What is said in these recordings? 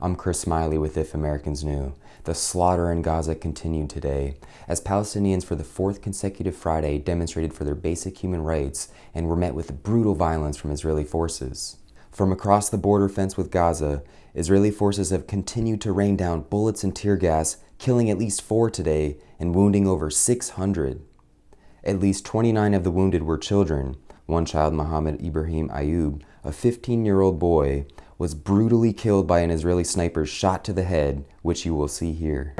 I'm Chris Smiley with If Americans Knew. The slaughter in Gaza continued today as Palestinians for the fourth consecutive Friday demonstrated for their basic human rights and were met with brutal violence from Israeli forces. From across the border fence with Gaza, Israeli forces have continued to rain down bullets and tear gas, killing at least four today and wounding over 600. At least 29 of the wounded were children. One child, Mohammed Ibrahim Ayub, a 15-year-old boy, was brutally killed by an Israeli sniper shot to the head, which you will see here.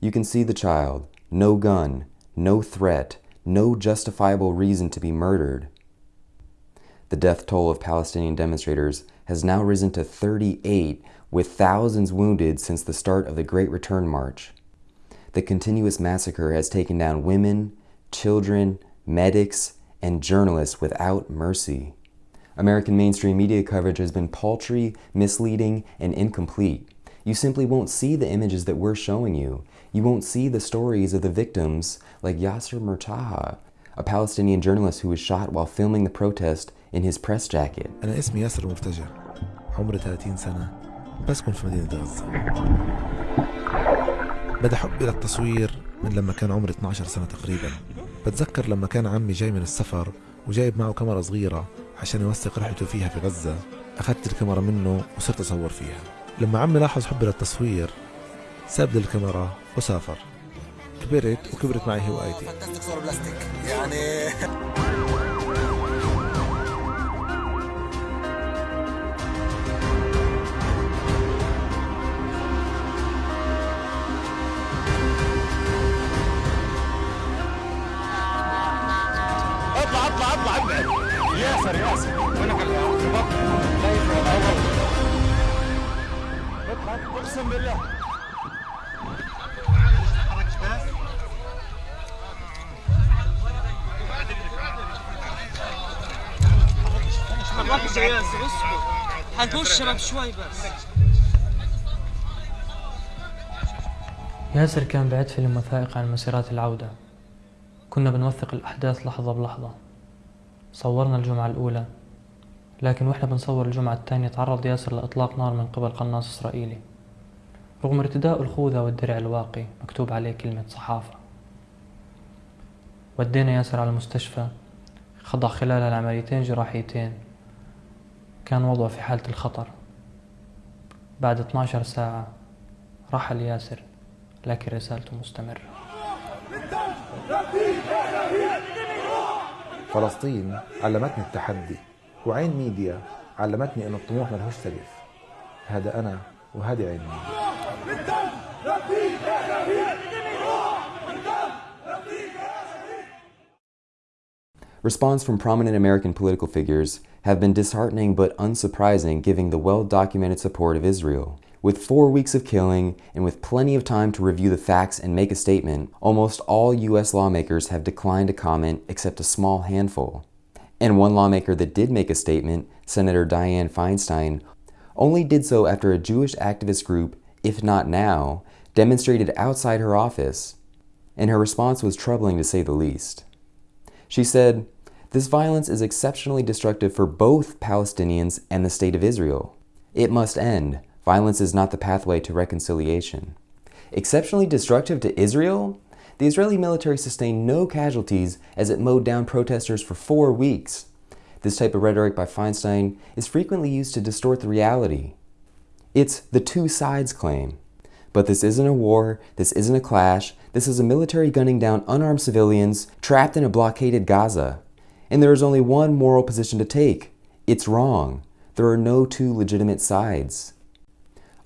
You can see the child. No gun, no threat, no justifiable reason to be murdered. The death toll of Palestinian demonstrators has now risen to 38, with thousands wounded since the start of the Great Return March. The continuous massacre has taken down women, children, medics, and journalists without mercy. American mainstream media coverage has been paltry, misleading, and incomplete. You simply won't see the images that we're showing you. You won't see the stories of the victims like Yasser Murtaja, a Palestinian journalist who was shot while filming the protest in his press jacket. أنا اسمي ياسر مرتجع عمري 30 سنة. بسكن في مدينة غزة. بدأ حبي للتصوير من لما كان عمري 12 سنة تقريبا. بتذكر لما كان عمي جاي من السفر وجايب معه كاميرا صغيرة عشان يوثق رحلته فيها في غزة. أخذت الكاميرا منه وصرت أصور فيها. لما عمي لاحظ حبي للتصوير ساب الكاميرا وسافر. كبرت وكبرت معي هوايتي. يعني اطلع اطلع اطلع ابعد ياسر ياسر. وينك اطلع. اقسم بالله. يا ياسر اسكت حنخش شباب شوي بس ياسر كان بعد فيلم وثائقي عن مسيرات العودة. كنا بنوثق الأحداث لحظة بلحظة. صورنا الجمعة الأولى. لكن وإحنا بنصور الجمعة الثانية تعرض ياسر لإطلاق نار من قبل قناص إسرائيلي. رغم ارتداء الخوذة والدرع الواقي مكتوب عليه كلمة صحافة. ودينا ياسر على المستشفى. خضع خلال العمليتين جراحيتين. كان وضعه في حالة الخطر. بعد 12 ساعة رحل ياسر لكن رسالته مستمرة. فلسطين علمتني التحدي وعين ميديا علمتني أن الطموح ملهوش سقف هذا أنا وهذه عين ميديا. Response from prominent American political figures have been disheartening but unsurprising given the well-documented support of Israel. With four weeks of killing and with plenty of time to review the facts and make a statement, almost all U.S. lawmakers have declined to comment except a small handful. And one lawmaker that did make a statement, Senator Dianne Feinstein, only did so after a Jewish activist group, If Not Now, demonstrated outside her office. And her response was troubling to say the least. She said, This violence is exceptionally destructive for both Palestinians and the State of Israel. It must end. Violence is not the pathway to reconciliation. Exceptionally destructive to Israel? The Israeli military sustained no casualties as it mowed down protesters for four weeks. This type of rhetoric by Feinstein is frequently used to distort the reality. It's the two sides claim. But this isn't a war, this isn't a clash, this is a military gunning down unarmed civilians trapped in a blockaded Gaza. And there is only one moral position to take. It's wrong. There are no two legitimate sides.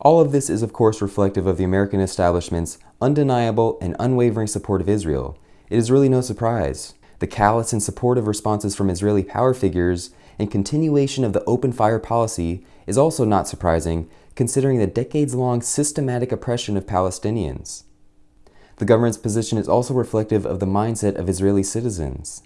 All of this is of course reflective of the American establishment's undeniable and unwavering support of Israel. It is really no surprise. The callous and supportive responses from Israeli power figures and continuation of the open fire policy is also not surprising considering the decades-long systematic oppression of Palestinians. The government's position is also reflective of the mindset of Israeli citizens.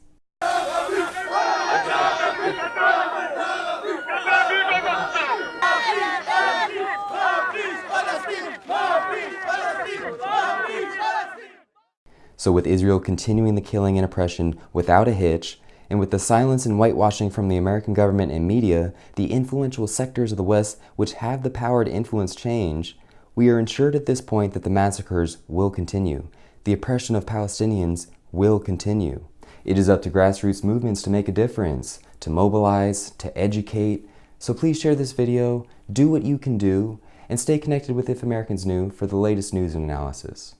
So with Israel continuing the killing and oppression without a hitch, and with the silence and whitewashing from the American government and media, the influential sectors of the West which have the power to influence change, we are ensured at this point that the massacres will continue. The oppression of Palestinians will continue. It is up to grassroots movements to make a difference, to mobilize, to educate. So please share this video, do what you can do, and stay connected with If Americans Knew for the latest news and analysis.